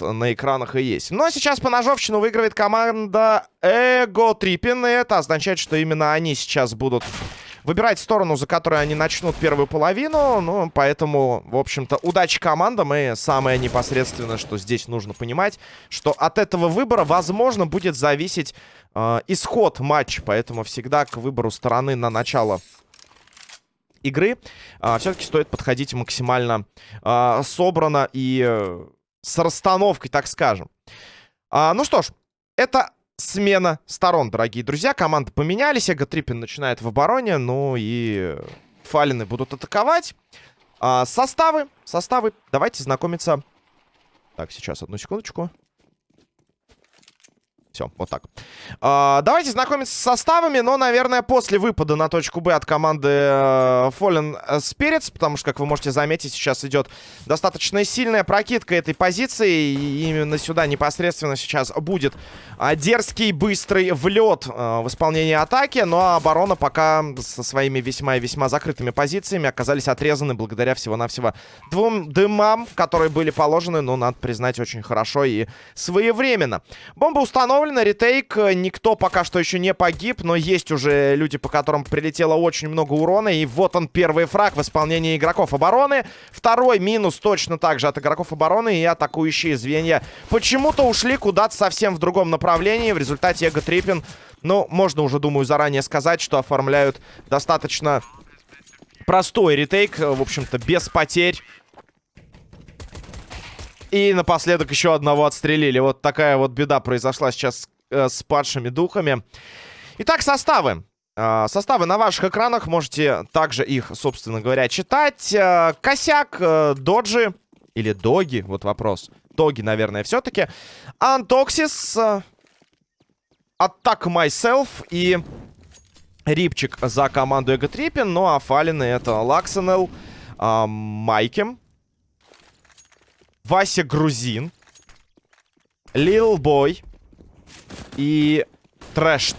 на экранах и есть. Но сейчас по ножовщину выигрывает команда Эго Трипин. И это означает, что именно они сейчас будут выбирать сторону, за которой они начнут первую половину. Ну, поэтому, в общем-то, удачи командам. И самое непосредственное, что здесь нужно понимать, что от этого выбора, возможно, будет зависеть э, исход матча. Поэтому всегда к выбору стороны на начало игры э, все-таки стоит подходить максимально э, собрано и э, с расстановкой, так скажем. А, ну что ж, это смена сторон, дорогие друзья. Команды поменялись. Эго Триппин начинает в обороне. Ну и Фалины будут атаковать. А, составы. Составы. Давайте знакомиться. Так, сейчас, одну секундочку. Все, вот так. А, давайте знакомиться с составами, но, наверное, после выпада на точку Б от команды э, Fallen Spirits, потому что, как вы можете заметить, сейчас идет достаточно сильная прокидка этой позиции, и именно сюда непосредственно сейчас будет а, дерзкий, быстрый влет а, в исполнении атаки, но оборона пока со своими весьма и весьма закрытыми позициями оказались отрезаны благодаря всего-навсего двум дымам, которые были положены, но, надо признать, очень хорошо и своевременно. Бомба установлена установлено. Ретейк. Никто пока что еще не погиб, но есть уже люди, по которым прилетело очень много урона. И вот он, первый фраг в исполнении игроков обороны. Второй минус точно так же от игроков обороны. И атакующие звенья почему-то ушли куда-то совсем в другом направлении. В результате Эго Триппин, ну, можно уже, думаю, заранее сказать, что оформляют достаточно простой ретейк. В общем-то, без потерь. И напоследок еще одного отстрелили. Вот такая вот беда произошла сейчас э, с падшими духами. Итак, составы. Э, составы на ваших экранах. Можете также их, собственно говоря, читать. Э, косяк, э, доджи или доги. Вот вопрос. Доги, наверное, все-таки. Антоксис. Атак Myself и Рипчик за команду Эго Триппин. Ну а Фалины это Лаксенел, э, Майкем. Вася Грузин. Лил Бой. И Трэшт.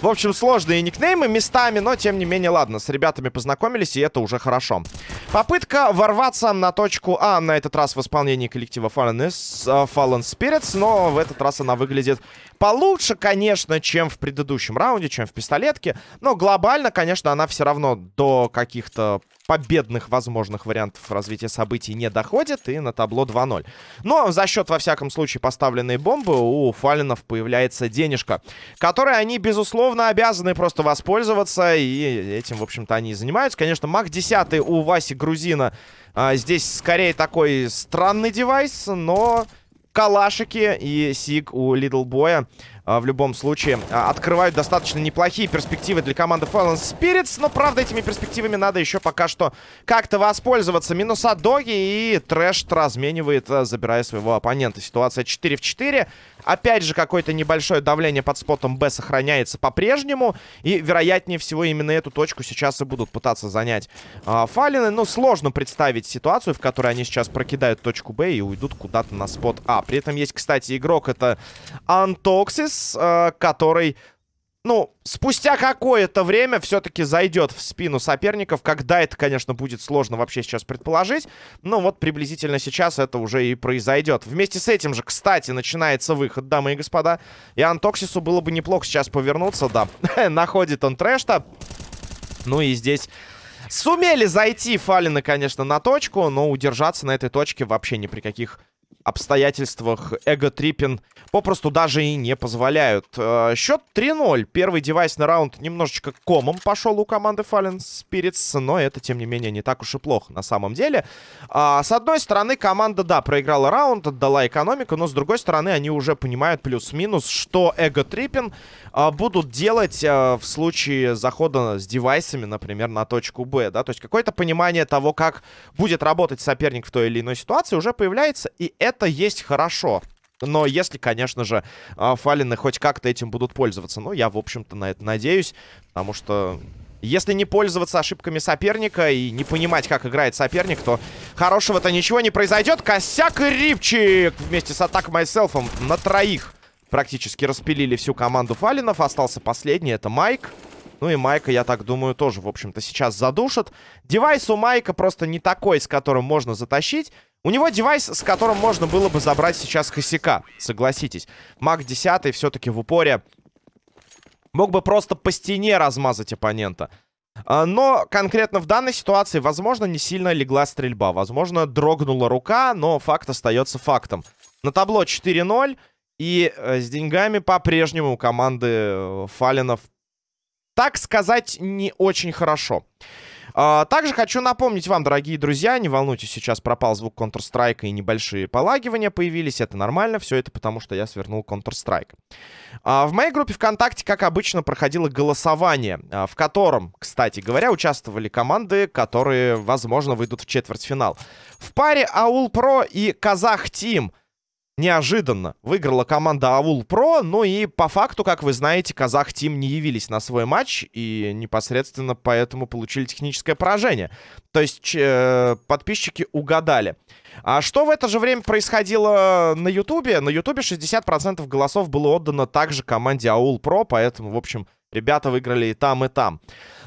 В общем, сложные никнеймы местами, но тем не менее, ладно, с ребятами познакомились, и это уже хорошо. Попытка ворваться на точку А, на этот раз в исполнении коллектива Fallen, uh, Fallen Spirits, но в этот раз она выглядит получше, конечно, чем в предыдущем раунде, чем в пистолетке, но глобально, конечно, она все равно до каких-то победных возможных вариантов развития событий не доходит, и на табло 2-0. Но за счет, во всяком случае, поставленной бомбы у Фалинов появляется денежка, которой они, безусловно, обязаны просто воспользоваться, и этим, в общем-то, они и занимаются. Конечно, Мак 10 у Васи Грузина а, здесь скорее такой странный девайс, но калашики и Сиг у Little Boy я а, в любом случае а, открывают достаточно неплохие перспективы для команды Fallen Spirits. Но, правда, этими перспективами надо еще пока что как-то воспользоваться. Минус от Доги и Трэш разменивает, а, забирая своего оппонента. Ситуация 4 в 4. Опять же, какое-то небольшое давление под спотом Б сохраняется по-прежнему. И, вероятнее всего, именно эту точку сейчас и будут пытаться занять э, Фалины. Но сложно представить ситуацию, в которой они сейчас прокидают точку Б и уйдут куда-то на спот А. При этом есть, кстати, игрок. Это Антоксис, э, который ну, спустя какое-то время все-таки зайдет в спину соперников. Когда это, конечно, будет сложно вообще сейчас предположить. Но вот приблизительно сейчас это уже и произойдет. Вместе с этим же, кстати, начинается выход, дамы и господа. И Антоксису было бы неплохо сейчас повернуться, да. Находит он трэшта. Ну и здесь... Сумели зайти Фалины, конечно, на точку, но удержаться на этой точке вообще ни при каких обстоятельствах эго-триппин попросту даже и не позволяют. Э, счет 3-0. Первый девайсный раунд немножечко комом пошел у команды Fallen Spirits, но это, тем не менее, не так уж и плохо на самом деле. А, с одной стороны, команда, да, проиграла раунд, отдала экономику, но с другой стороны, они уже понимают плюс-минус, что эго-триппин а, будут делать а, в случае захода с девайсами, например, на точку Б, да, то есть какое-то понимание того, как будет работать соперник в той или иной ситуации уже появляется, и это есть хорошо. Но если, конечно же, а, фалины хоть как-то этим будут пользоваться. Ну, я, в общем-то, на это надеюсь. Потому что если не пользоваться ошибками соперника и не понимать, как играет соперник, то хорошего-то ничего не произойдет. Косяк и Рипчик вместе с атакой Майселфом на троих практически распилили всю команду фалинов. Остался последний, это Майк. Ну и Майка, я так думаю, тоже, в общем-то, сейчас задушат. Девайс у Майка просто не такой, с которым можно затащить. У него девайс, с которым можно было бы забрать сейчас косяка, согласитесь. Маг 10 все-таки в упоре мог бы просто по стене размазать оппонента. А, но конкретно в данной ситуации, возможно, не сильно легла стрельба. Возможно, дрогнула рука, но факт остается фактом. На табло 4-0. И э, с деньгами по-прежнему у команды э, Фалинов, так сказать, не очень хорошо. А, также хочу напомнить вам, дорогие друзья, не волнуйтесь, сейчас пропал звук Counter-Strike и небольшие полагивания появились. Это нормально, все это потому, что я свернул Counter-Strike. А, в моей группе ВКонтакте, как обычно, проходило голосование, а, в котором, кстати говоря, участвовали команды, которые, возможно, выйдут в четвертьфинал. В паре Аул Про и Казах Тим неожиданно выиграла команда Аул Про. Ну и по факту, как вы знаете, Казах Тим не явились на свой матч и непосредственно поэтому получили техническое поражение. То есть э, подписчики угадали. А что в это же время происходило на Ютубе? На Ютубе 60% голосов было отдано также команде Аул Про, поэтому, в общем, ребята выиграли и там, и там.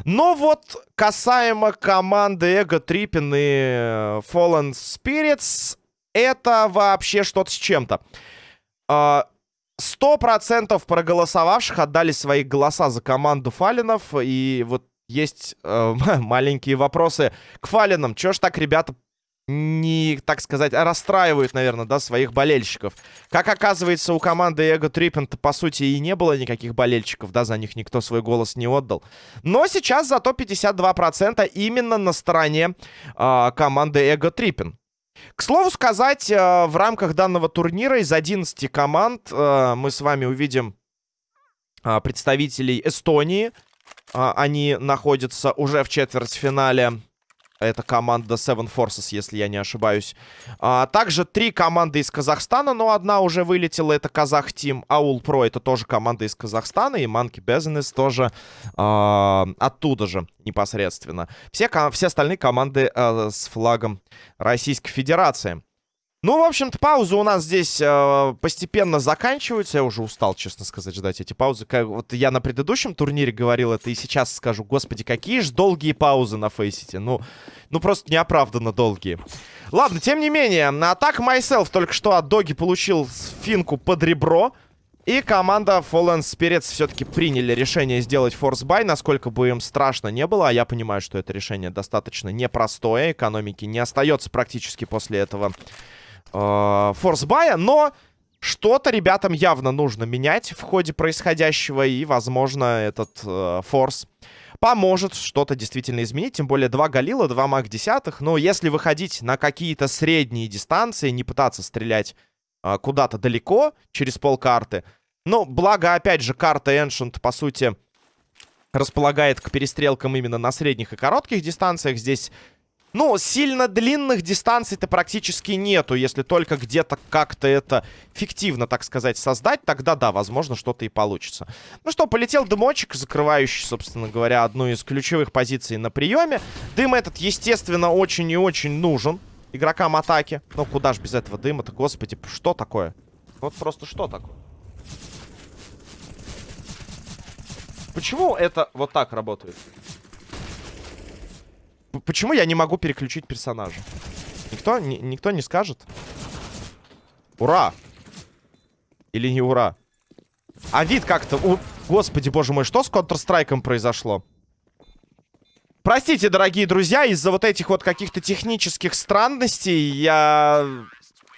Но вот касаемо команды Эго Трипин и Fallen Spirits, это вообще что-то с чем-то. А, сто процентов проголосовавших отдали свои голоса за команду Фалинов. И вот есть э, маленькие вопросы к Фалинам. Чё ж так ребята не, так сказать, расстраивают, наверное, да, своих болельщиков. Как оказывается, у команды Эго Триппента, по сути, и не было никаких болельщиков, да, за них никто свой голос не отдал. Но сейчас зато 52% именно на стороне э, команды Эго Триппин. К слову сказать, э, в рамках данного турнира из 11 команд э, мы с вами увидим э, представителей Эстонии. Они находятся уже в четвертьфинале это команда Seven Forces, если я не ошибаюсь. А, также три команды из Казахстана, но одна уже вылетела. Это Казах Тим. Аул Про это тоже команда из Казахстана. И Monkey Business тоже а, оттуда же непосредственно. Все, все остальные команды а, с флагом Российской Федерации. Ну, в общем-то, паузы у нас здесь э, постепенно заканчиваются. Я уже устал, честно сказать, ждать эти паузы. Как, вот я на предыдущем турнире говорил это, и сейчас скажу, господи, какие же долгие паузы на фейсите. Ну, ну просто неоправданно долгие. Ладно, тем не менее, на атак Myself только что от Доги получил финку под ребро. И команда Fallen Spirits все-таки приняли решение сделать force buy, насколько бы им страшно не было. А я понимаю, что это решение достаточно непростое. Экономики не остается практически после этого э, force buy я, но что-то ребятам явно нужно менять в ходе происходящего, и, возможно, этот э, force поможет что-то действительно изменить. Тем более два Галила, два Маг десятых. Но если выходить на какие-то средние дистанции, не пытаться стрелять э, куда-то далеко, через полкарты. Ну, благо, опять же, карта Ancient, по сути, располагает к перестрелкам именно на средних и коротких дистанциях. Здесь ну, сильно длинных дистанций-то практически нету. Если только где-то как-то это фиктивно, так сказать, создать, тогда да, возможно, что-то и получится. Ну что, полетел дымочек, закрывающий, собственно говоря, одну из ключевых позиций на приеме. Дым этот, естественно, очень и очень нужен игрокам атаки. Ну, куда ж без этого дыма-то, господи, что такое? Вот просто что такое? Почему это вот так работает? Почему я не могу переключить персонажа? Никто, ни, никто не скажет? Ура! Или не ура? А вид как-то... У... Господи, боже мой, что с Counter-Strike произошло? Простите, дорогие друзья, из-за вот этих вот каких-то технических странностей я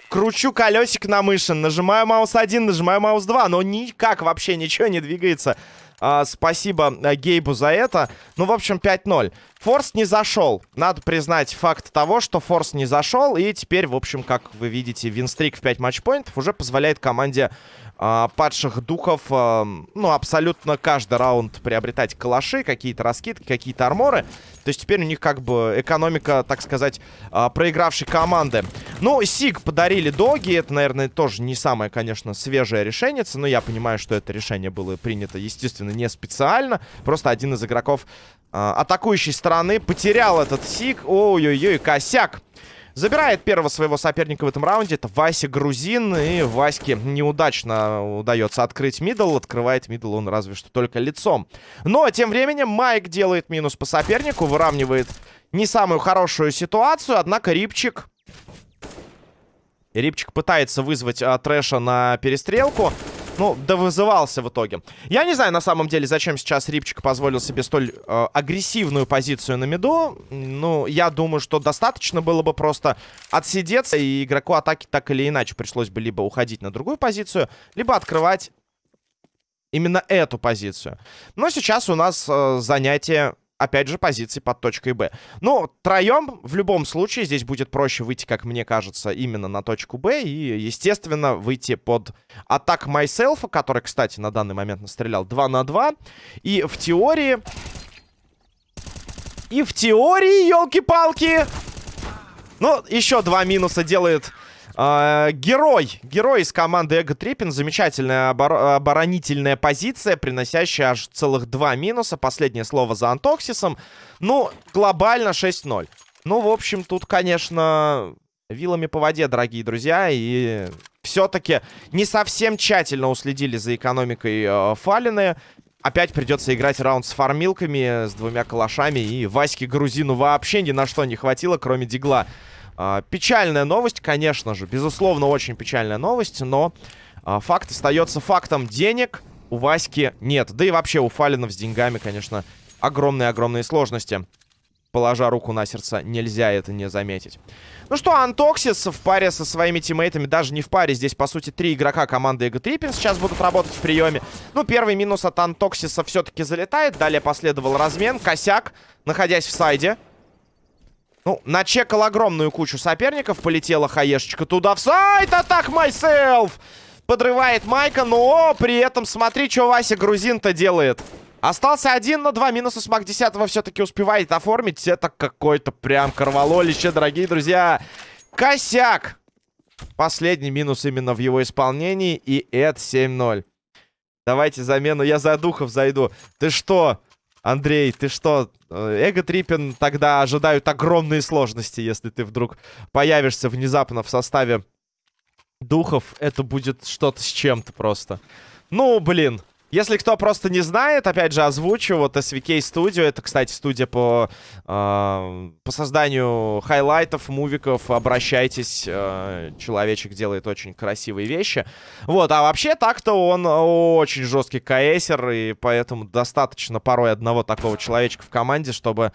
кручу колесик на мыши, нажимаю маус 1, нажимаю маус 2, но никак вообще ничего не двигается. А, спасибо а, Гейбу за это. Ну, в общем, 5-0. Форс не зашел. Надо признать факт того, что Форс не зашел. И теперь, в общем, как вы видите, винстрик в 5 матчпоинтов уже позволяет команде э, падших духов, э, ну, абсолютно каждый раунд приобретать калаши, какие-то раскидки, какие-то арморы. То есть теперь у них как бы экономика, так сказать, э, проигравшей команды. Ну, Сиг подарили доги. Это, наверное, тоже не самое, конечно, свежее решение. Но я понимаю, что это решение было принято, естественно, не специально. Просто один из игроков атакующей стороны потерял этот Сиг. Ой-ой-ой, косяк Забирает первого своего соперника в этом раунде. Это Вася Грузин. И Ваське неудачно удается открыть middle. Открывает мидл он разве что только лицом. Но тем временем Майк делает минус по сопернику. Выравнивает не самую хорошую ситуацию. Однако Рипчик... Рипчик пытается вызвать а, Трэша на перестрелку. Ну, да вызывался в итоге. Я не знаю, на самом деле, зачем сейчас Рипчик позволил себе столь э, агрессивную позицию на миду. Ну, я думаю, что достаточно было бы просто отсидеться, и игроку атаки так или иначе пришлось бы либо уходить на другую позицию, либо открывать именно эту позицию. Но сейчас у нас э, занятие опять же, позиции под точкой Б. Ну, троем в любом случае здесь будет проще выйти, как мне кажется, именно на точку Б. И, естественно, выйти под атак Myself, который, кстати, на данный момент настрелял 2 на 2. И в теории... И в теории, елки-палки... Ну, еще два минуса делает э, герой. Герой из команды Эго Триппин. Замечательная обор оборонительная позиция, приносящая аж целых два минуса. Последнее слово за Антоксисом. Ну, глобально 6-0. Ну, в общем, тут, конечно, вилами по воде, дорогие друзья. И все-таки не совсем тщательно уследили за экономикой э, Фалины. Опять придется играть раунд с фармилками, с двумя калашами. И Ваське Грузину вообще ни на что не хватило, кроме дигла. А, печальная новость, конечно же. Безусловно, очень печальная новость, но а, факт остается фактом. Денег у Васьки нет. Да и вообще у Фалинов с деньгами, конечно, огромные-огромные сложности. Положа руку на сердце, нельзя это не заметить. Ну что, Антоксис в паре со своими тиммейтами, даже не в паре, здесь, по сути, три игрока команды Эго Триппин сейчас будут работать в приеме. Ну, первый минус от Антоксиса все-таки залетает, далее последовал размен, косяк, находясь в сайде. Ну, начекал огромную кучу соперников. Полетела хаешечка туда в сайт. Атак myself! Подрывает Майка, но при этом смотри, что Вася Грузин-то делает. Остался один, но два минуса с Мак 10 все-таки успевает оформить. Это какой-то прям корвалолище, дорогие друзья. Косяк! Последний минус именно в его исполнении. И это 7-0. Давайте замену. Я за духов зайду. Ты что? Андрей, ты что? Э, Ego Trippin тогда ожидают огромные сложности, если ты вдруг появишься внезапно в составе духов. Это будет что-то с чем-то просто. Ну, блин. Если кто просто не знает, опять же, озвучу. Вот SVK Studio, это, кстати, студия по, э, по созданию хайлайтов, мувиков. Обращайтесь, э, человечек делает очень красивые вещи. Вот, а вообще так-то он очень жесткий КСер, и поэтому достаточно порой одного такого человечка в команде, чтобы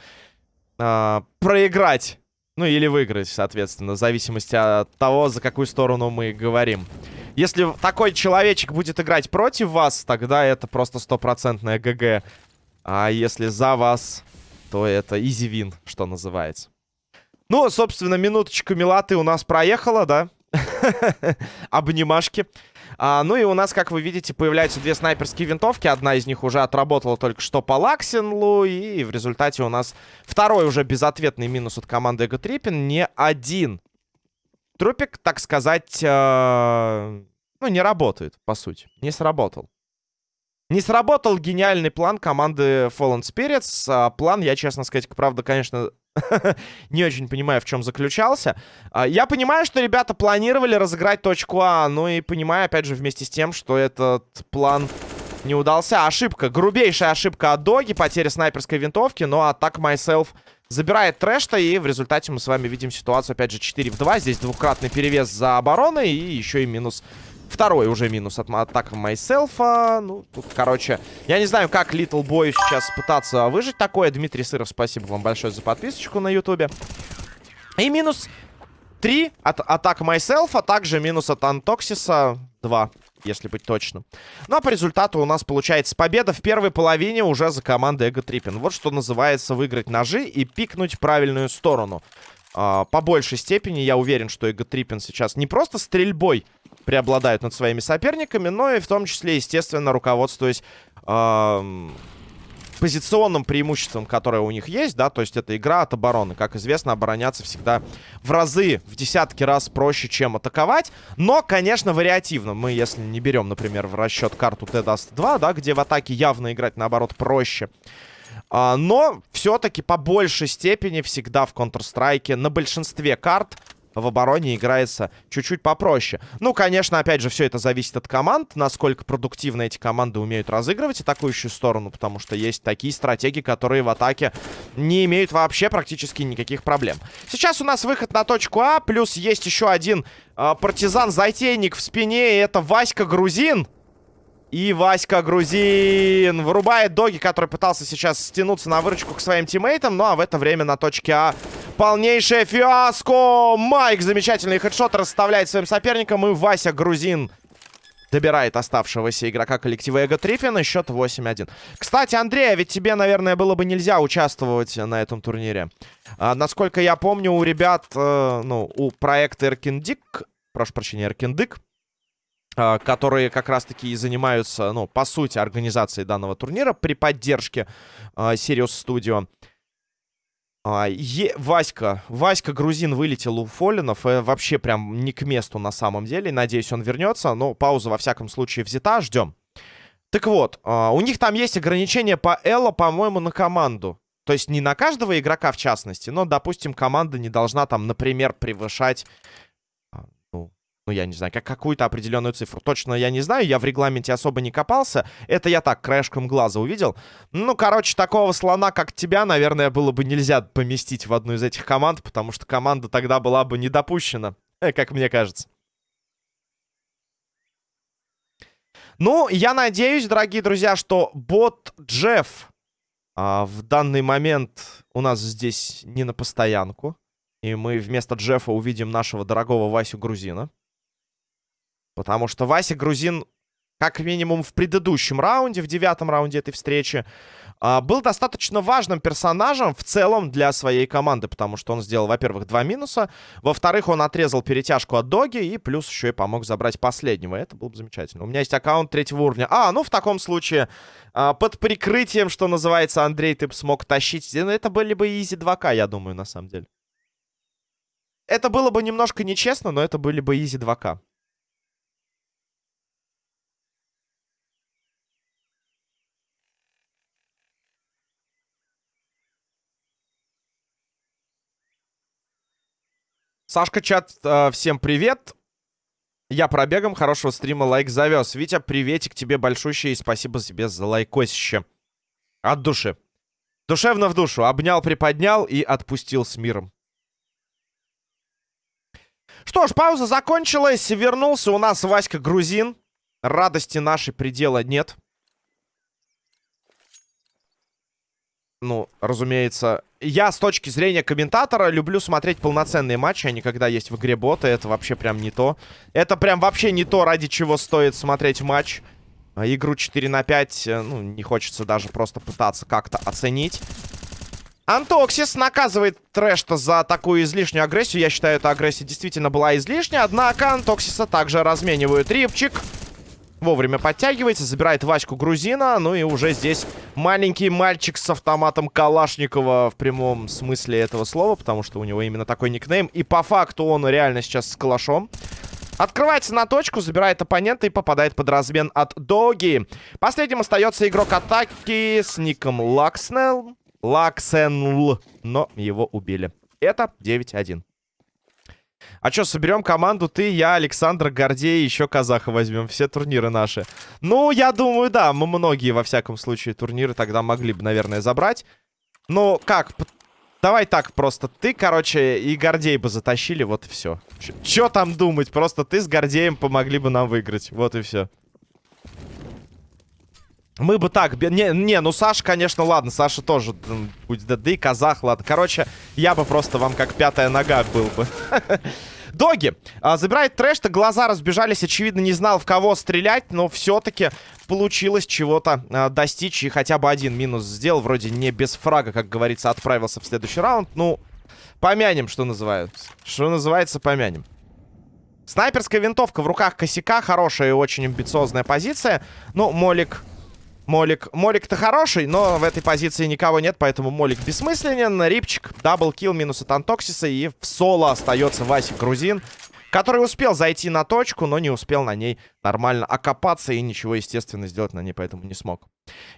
э, проиграть. Ну, или выиграть, соответственно, в зависимости от того, за какую сторону мы говорим. Если такой человечек будет играть против вас, тогда это просто стопроцентная ГГ. А если за вас, то это изи вин, что называется. Ну, собственно, минуточку милаты у нас проехала, да? Обнимашки. А, ну и у нас, как вы видите, появляются две снайперские винтовки. Одна из них уже отработала только что по Лаксинлу. И в результате у нас второй уже безответный минус от команды Эго Триппин. Не один трупик, так сказать, э, ну, не работает, по сути. Не сработал. Не сработал гениальный план команды Fallen Spirits. А план, я, честно сказать, правда, конечно, не очень понимаю, в чем заключался. А, я понимаю, что ребята планировали разыграть точку А, ну и понимаю, опять же, вместе с тем, что этот план не удался. Ошибка, грубейшая ошибка от Доги, потеря снайперской винтовки, но атак Myself Забирает трэш-то, и в результате мы с вами видим ситуацию, опять же, 4 в 2. Здесь двукратный перевес за обороной, и еще и минус Второй уже минус от атака Майселфа. Ну, тут, короче, я не знаю, как Little Boy сейчас пытаться выжить такое. Дмитрий Сыров, спасибо вам большое за подписочку на ютубе. И минус 3 от атака Myself, а также минус от Антоксиса 2 если быть точным. Ну, а по результату у нас получается победа в первой половине уже за командой Эго Триппин. Вот что называется выиграть ножи и пикнуть правильную сторону. А, по большей степени я уверен, что Эго Триппин сейчас не просто стрельбой преобладают над своими соперниками, но и в том числе, естественно, руководствуясь... Э позиционным преимуществом, которое у них есть, да, то есть это игра от обороны. Как известно, обороняться всегда в разы, в десятки раз проще, чем атаковать. Но, конечно, вариативно. Мы, если не берем, например, в расчет карту de_dust 2, да, где в атаке явно играть, наоборот, проще. А, но все-таки по большей степени всегда в Counter-Strike на большинстве карт в обороне играется чуть-чуть попроще. Ну, конечно, опять же, все это зависит от команд, насколько продуктивно эти команды умеют разыгрывать атакующую сторону, потому что есть такие стратегии, которые в атаке не имеют вообще практически никаких проблем. Сейчас у нас выход на точку А, плюс есть еще один э, партизан-затейник в спине, и это Васька Грузин. И Васька Грузин вырубает Доги, который пытался сейчас стянуться на выручку к своим тиммейтам. Ну а в это время на точке А полнейшее фиаско. Майк замечательный хедшот расставляет своим соперникам. И Вася Грузин добирает оставшегося игрока коллектива Эго. И счет 8-1. Кстати, Андрей, а ведь тебе, наверное, было бы нельзя участвовать на этом турнире. А, насколько я помню, у ребят, э, ну, у проекта Эркиндик, прошу прощения, Эркиндик, которые как раз-таки и занимаются, ну, по сути, организацией данного турнира при поддержке uh, Sirius Studio. Uh, е Васька, Васька Грузин вылетел у Фолинов, э, вообще прям не к месту на самом деле, надеюсь, он вернется, но пауза во всяком случае взята, ждем. Так вот, у них там есть ограничения по Элло, по-моему, на команду. То есть не на каждого игрока в частности, но, допустим, команда не должна там, например, превышать ну, я не знаю, как какую-то определенную цифру. Точно я не знаю, я в регламенте особо не копался. Это я так, краешком глаза увидел. Ну, короче, такого слона, как тебя, наверное, было бы нельзя поместить в одну из этих команд, потому что команда тогда была бы не допущена, э, как мне кажется. Ну, я надеюсь, дорогие друзья, что бот Джефф а, в данный момент у нас здесь не на постоянку. И мы вместо Джеффа увидим нашего дорогого Васю Грузина. Потому что Вася Грузин, как минимум в предыдущем раунде, в девятом раунде этой встречи, а, был достаточно важным персонажем в целом для своей команды. Потому что он сделал, во-первых, два минуса. Во-вторых, он отрезал перетяжку от Доги. И плюс еще и помог забрать последнего. Это было бы замечательно. У меня есть аккаунт третьего уровня. А, ну в таком случае, а, под прикрытием, что называется, Андрей, ты бы смог тащить. Ну, это были бы изи 2К, я думаю, на самом деле. Это было бы немножко нечестно, но это были бы изи 2К. Сашка, чат, э, всем привет. Я пробегом, хорошего стрима, лайк завез. Витя, приветик тебе большущий и спасибо тебе за лайкосище. От души. Душевно в душу. Обнял, приподнял и отпустил с миром. Что ж, пауза закончилась. Вернулся у нас Васька Грузин. Радости нашей предела нет. Ну, разумеется, я с точки зрения комментатора люблю смотреть полноценные матчи, а не когда есть в игре боты. Это вообще прям не то. Это прям вообще не то, ради чего стоит смотреть матч. А, игру 4 на 5, э, ну, не хочется даже просто пытаться как-то оценить. Антоксис наказывает Трэшта за такую излишнюю агрессию. Я считаю, эта агрессия действительно была излишняя. Однако Антоксиса также разменивают рипчик. Вовремя подтягивается, забирает Ваську Грузина. Ну и уже здесь маленький мальчик с автоматом Калашникова в прямом смысле этого слова. Потому что у него именно такой никнейм. И по факту он реально сейчас с калашом. Открывается на точку, забирает оппонента и попадает под размен от Доги. Последним остается игрок атаки с ником Лакснелл. Лаксенл. Но его убили. Это 9-1. А что, соберем команду ты, я, Александр, Гордей, еще казаха возьмем. Все турниры наши. Ну, я думаю, да, мы многие, во всяком случае, турниры тогда могли бы, наверное, забрать. Ну, как? Давай так просто. Ты, короче, и Гордей бы затащили, вот и все. Че там думать? Просто ты с Гордеем помогли бы нам выиграть. Вот и все. Мы бы так... Не, не, ну Саша, конечно, ладно. Саша тоже будет ДД, казах, ладно. Короче, я бы просто вам как пятая нога был бы. Доги. А, забирает трэш-то, глаза разбежались. Очевидно, не знал, в кого стрелять. Но все-таки получилось чего-то а, достичь. И хотя бы один минус сделал. Вроде не без фрага, как говорится, отправился в следующий раунд. Ну, помянем, что называется. Что называется, помянем. Снайперская винтовка в руках косяка. Хорошая и очень амбициозная позиция. Ну, Молик Молик. Молик-то хороший, но в этой позиции никого нет, поэтому Молик бессмысленен. Рипчик, double kill минус от Антоксиса. И в соло остается Вася Грузин. который успел зайти на точку, но не успел на ней нормально окопаться и ничего, естественно, сделать на ней поэтому не смог.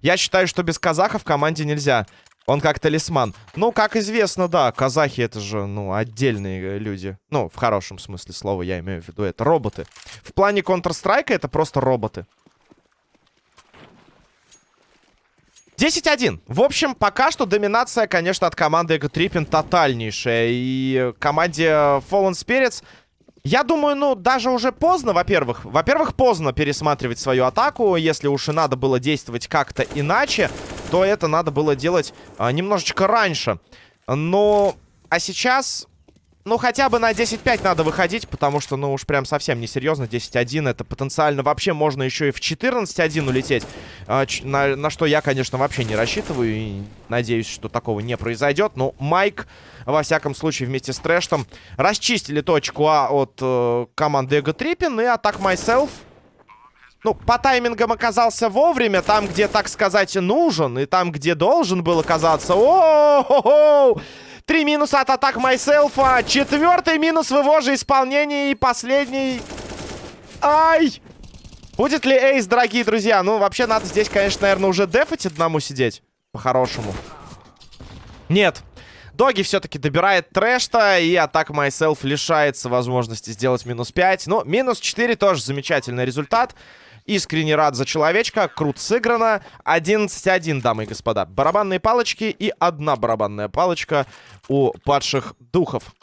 Я считаю, что без казаха в команде нельзя. Он как талисман. Ну, как известно, да, казахи это же, ну, отдельные люди. Ну, в хорошем смысле слова я имею в виду. Это роботы. В плане Counter-Strike это просто роботы. 10-1. В общем, пока что доминация, конечно, от команды Эго Триппин тотальнейшая. И команде Fallen Spirits я думаю, ну, даже уже поздно, во-первых. Во-первых, поздно пересматривать свою атаку. Если уж и надо было действовать как-то иначе, то это надо было делать а, немножечко раньше. Но... А сейчас ну, хотя бы на 10-5 надо выходить, потому что, ну, уж прям совсем несерьезно. 10-1 это потенциально вообще можно еще и в 14-1 улететь. А, на, на что я, конечно, вообще не рассчитываю. И надеюсь, что такого не произойдет. Но Майк, во всяком случае, вместе с Трэштом расчистили точку А от э, команды Эго Триппин. И Атак Myself ну, по таймингам оказался вовремя, там, где, так сказать, нужен, и там, где должен был оказаться. О-хо-хо! Три минуса от атак Майселфа. Четвертый минус в его же исполнении. И последний... Ай! Будет ли эйс, дорогие друзья? Ну, вообще, надо здесь, конечно, наверное, уже дефать одному сидеть. По-хорошему. Нет. Доги все-таки добирает трэшта, и атак Myself лишается возможности сделать минус 5. Но минус 4 тоже замечательный результат. Искренне рад за человечка. Крут сыграно. 11-1, дамы и господа. Барабанные палочки и одна барабанная палочка у падших духов.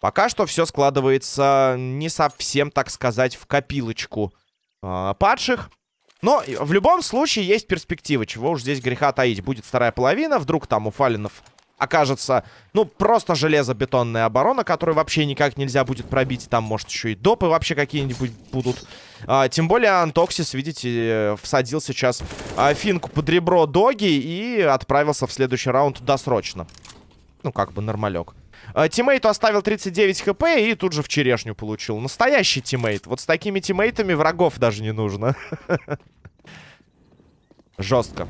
Пока что все складывается не совсем, так сказать, в копилочку э, падших. Но в любом случае есть перспективы. Чего уж здесь греха таить. Будет вторая половина. Вдруг там у Фалинов окажется, ну, просто железобетонная оборона, которую вообще никак нельзя будет пробить. Там, может, еще и допы вообще какие-нибудь будут. А, тем более Антоксис, видите, всадил сейчас а, финку под ребро Доги и отправился в следующий раунд досрочно. Ну, как бы нормалек. А, тиммейту оставил 39 HP и тут же в черешню получил. Настоящий тиммейт. Вот с такими тиммейтами врагов даже не нужно. Жестко.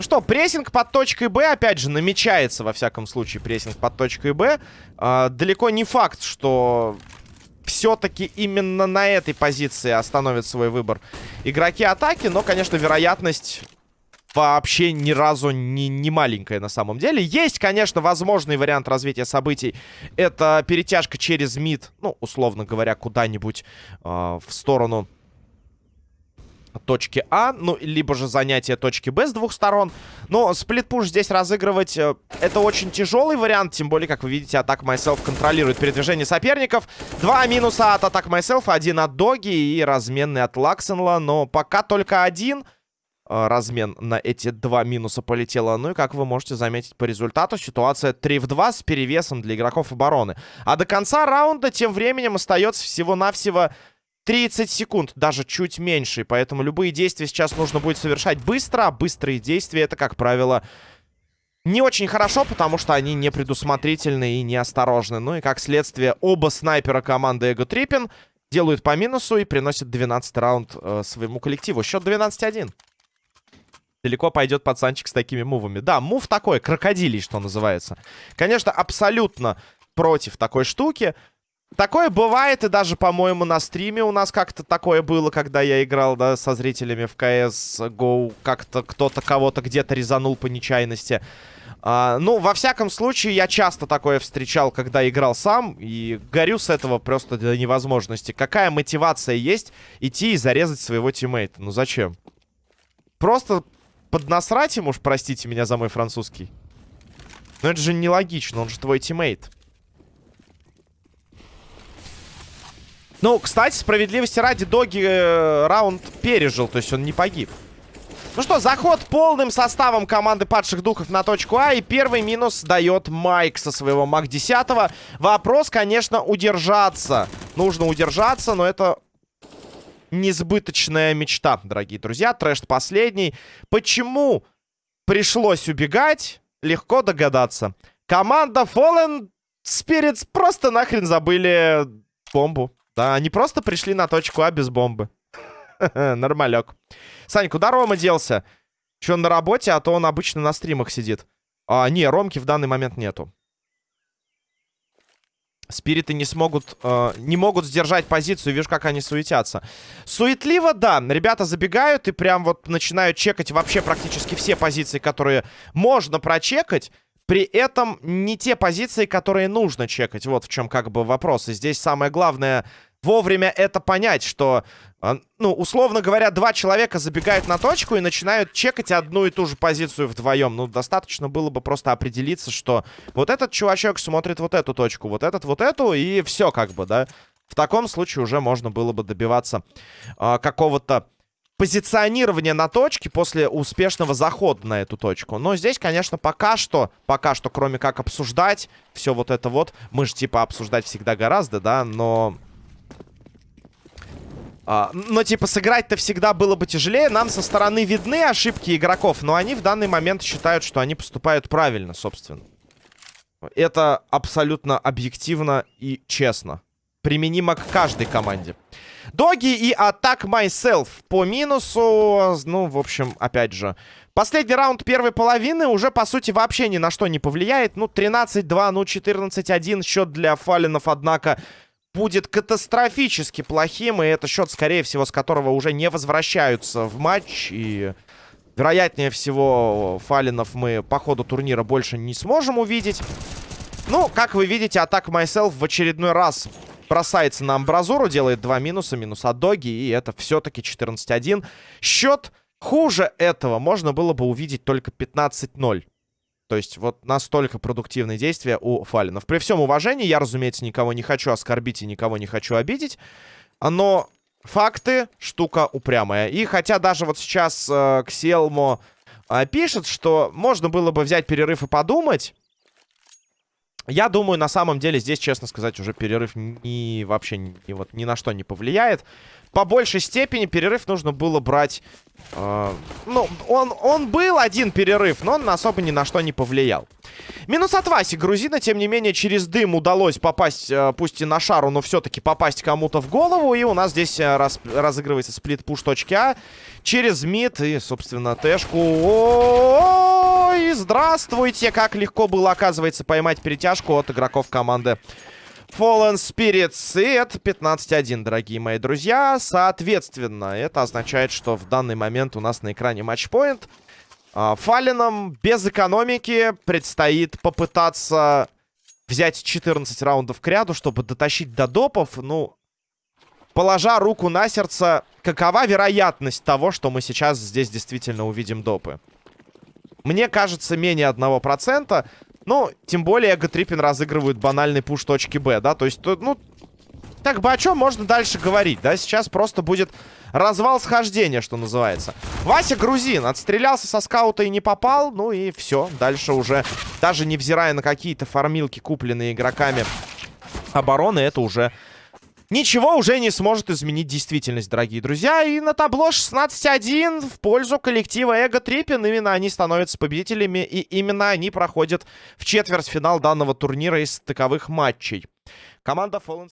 Ну что, прессинг под точкой Б, опять же, намечается, во всяком случае, прессинг под точкой Б. А, далеко не факт, что все-таки именно на этой позиции остановят свой выбор игроки атаки, но, конечно, вероятность вообще ни разу не, не маленькая на самом деле. Есть, конечно, возможный вариант развития событий. Это перетяжка через мид, ну, условно говоря, куда-нибудь э, в сторону точки А, ну, либо же занятие точки Б с двух сторон. Но сплитпуш здесь разыгрывать э, это очень тяжелый вариант, тем более, как вы видите, атак Myself контролирует передвижение соперников. Два минуса от атак Myself, один от Доги и разменный от Лаксенла, но пока только один э, размен на эти два минуса полетело. Ну и, как вы можете заметить по результату, ситуация 3 в 2 с перевесом для игроков обороны. А до конца раунда тем временем остается всего-навсего 30 секунд, даже чуть меньше. Поэтому любые действия сейчас нужно будет совершать быстро. А быстрые действия это, как правило, не очень хорошо, потому что они не предусмотрительны и неосторожны. Ну и как следствие, оба снайпера команды Эго Триппин делают по минусу и приносят 12 раунд э, своему коллективу. Счет 12-1. Далеко пойдет пацанчик с такими мувами. Да, мув такой, крокодилий, что называется. Конечно, абсолютно против такой штуки. Такое бывает, и даже, по-моему, на стриме у нас как-то такое было, когда я играл, да, со зрителями в CSGO. Как-то кто-то кого-то где-то резанул по нечаянности. А, ну, во всяком случае, я часто такое встречал, когда играл сам, и горю с этого просто до невозможности. Какая мотивация есть идти и зарезать своего тиммейта? Ну, зачем? Просто поднасрать ему, уж простите меня за мой французский. Но это же нелогично, он же твой тиммейт. Ну, кстати, справедливости ради, Доги э, раунд пережил, то есть он не погиб. Ну что, заход полным составом команды падших духов на точку А. И первый минус дает Майк со своего Мак 10. Вопрос, конечно, удержаться. Нужно удержаться, но это несбыточная мечта, дорогие друзья. Трэш последний. Почему пришлось убегать? Легко догадаться. Команда Fallen Spirits просто нахрен забыли бомбу. Да, они просто пришли на точку А без бомбы. Нормалек. Сань, куда Рома делся? Че, он на работе, а то он обычно на стримах сидит. А, не, Ромки в данный момент нету. Спириты не смогут, э, не могут сдержать позицию. Вижу, как они суетятся. Суетливо, да. Ребята забегают и прям вот начинают чекать вообще практически все позиции, которые можно прочекать. При этом не те позиции, которые нужно чекать. Вот в чем как бы вопрос. И здесь самое главное вовремя это понять, что, э, ну, условно говоря, два человека забегают на точку и начинают чекать одну и ту же позицию вдвоем. Ну, достаточно было бы просто определиться, что вот этот чувачок смотрит вот эту точку, вот этот вот эту, и все как бы, да. В таком случае уже можно было бы добиваться э, какого-то позиционирование на точке после успешного захода на эту точку. Но здесь, конечно, пока что, пока что, кроме как обсуждать все вот это вот, мы же типа обсуждать всегда гораздо, да, но... А, но типа сыграть-то всегда было бы тяжелее. Нам со стороны видны ошибки игроков, но они в данный момент считают, что они поступают правильно, собственно. Это абсолютно объективно и честно. Применимо к каждой команде. Доги и Attack Myself по минусу. Ну, в общем, опять же. Последний раунд первой половины уже, по сути, вообще ни на что не повлияет. Ну, 13-2, ну, 14-1. Счет для фалинов, однако, будет катастрофически плохим. И это счет, скорее всего, с которого уже не возвращаются в матч. И, вероятнее всего, фалинов мы по ходу турнира больше не сможем увидеть. Ну, как вы видите, Attack Myself в очередной раз бросается на амбразуру, делает два минуса, минус от доги, и это все-таки 14-1. Счет хуже этого можно было бы увидеть только 15-0. То есть вот настолько продуктивные действия у Фалинов. При всем уважении, я, разумеется, никого не хочу оскорбить и никого не хочу обидеть. Но факты штука упрямая. И хотя даже вот сейчас э, Кселмо э, пишет, что можно было бы взять перерыв и подумать... Я думаю, на самом деле, здесь, честно сказать, уже перерыв ни, вообще ни, вот, ни на что не повлияет. По большей степени перерыв нужно было брать... Э, ну, он, он был один перерыв, но он особо ни на что не повлиял. Минус от Васи грузина, тем не менее, через дым удалось попасть, э, пусть и на шару, но все-таки попасть кому-то в голову. И у нас здесь э, раз, разыгрывается сплит-пуш точки А через мид и, собственно, тэшку. Ой, здравствуйте! Как легко было, оказывается, поймать перетяжку от игроков команды Fallen Spirits. И это 15-1, дорогие мои друзья. Соответственно, это означает, что в данный момент у нас на экране матчпоинт. А, Фалином без экономики предстоит попытаться взять 14 раундов к ряду, чтобы дотащить до допов. Ну, положа руку на сердце, какова вероятность того, что мы сейчас здесь действительно увидим допы? Мне кажется, менее 1%. Ну, тем более Эго-Триппин разыгрывают банальный пуш точки Б, да? То есть, ну, так бы о чем можно дальше говорить, да? Сейчас просто будет развал схождения, что называется. Вася Грузин отстрелялся со скаута и не попал. Ну и все. Дальше уже, даже невзирая на какие-то фармилки, купленные игроками обороны, это уже Ничего уже не сможет изменить действительность, дорогие друзья. И на табло 16-1 в пользу коллектива Эго Триппин. Именно они становятся победителями, и именно они проходят в четвертьфинал данного турнира из таковых матчей. Команда Fallen